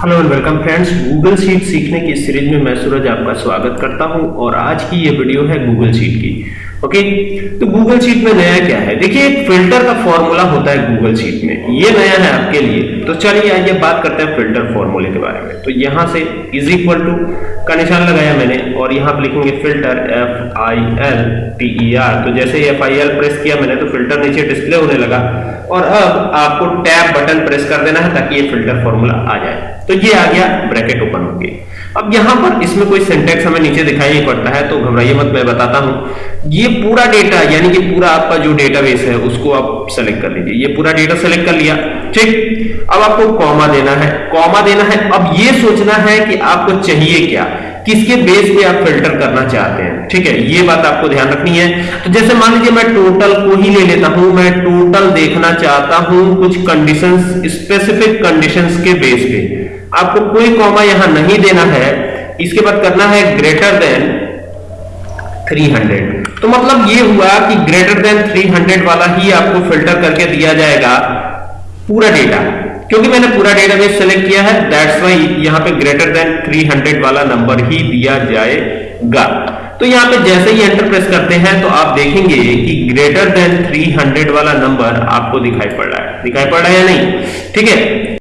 Hello and welcome friends Google sheet सीखने की series में मैं सूरज आपका स्वागत करता हूँ और आज की ये वीडियो है गूगल शीट की। ओके तो गूगल शीट में नया क्या है? देखिए, एक फ़िल्टर का फॉर्मूला होता है गूगल शीट में। ये नया है आपके लिए। तो चलिए, आइए बात करते हैं फ़िल्टर फॉर्मूले के बारे में। तो यहाँ से इज़ इक्वल टू का निशान लगाया मैंने, और यहाँ पर लिखेंगे filter F I L T E R तो जैसे एफ़ आई एल प्रेस किया मैंने तो फ़िल्टर नीचे डिस्प्ले होने लगा। और अब आपको टैब बटन प्रेस कर देना है, ताकि ये फ़िल्टर फॉर्मूला आ जाए। तो ये आ गया ब्रैकेट ओपन हो अब यहाँ पर इसमें कोई सिंटेक्स हमें नीचे दिखाई नहीं पड़ता है तो घबराइए मत, मैं बताता हूँ। ये पूरा डेटा यानी कि पूरा आपका जो डेटाबेस है, उसको आप सेलेक्ट कर लीजिए। ये पूरा डेटा सेलेक्ट कर लिया। ठीक? अब आपको कॉमा देना है। कॉमा देना है। अब ये सोचना है कि आपको चाहिए क्या। किसके बेस पे आप फ़िल्टर करना चाहते हैं। ठीक है? ये बात आपको ध्यान रखनी है। तो जैसे मान लीजिए मैं टोटल को ही ले लेता हूँ, मैं टोटल देखना चाहता हूँ कुछ कंडीशंस स्पेसिफिक कंडीशंस के बेस पे। आपको कोई कॉमा यहाँ नहीं देना है। इसके बाद करना है ग्रेटर देन 300 तो मतलब ये हुआ कि ग्रेटर देन 300 वाला ही आपको फ़िल्टर करके दिया जाएगा पूरा डेटा क्योंकि मैंने पूरा डेटाबेस सेलेक्ट किया है दैट्स वाई यहाँ पे ग्रेटर देन 300 वाला नंबर ही दिया जाएगा। तो यहाँ पे जैसे ही एंटर प्रेस करते हैं तो आप देखेंगे कि ग्रेटर देन 300 वाला नंबर आपको दिखाई पड़ रहा है। दिखाई पड़ रहा है या नहीं? ठीक है?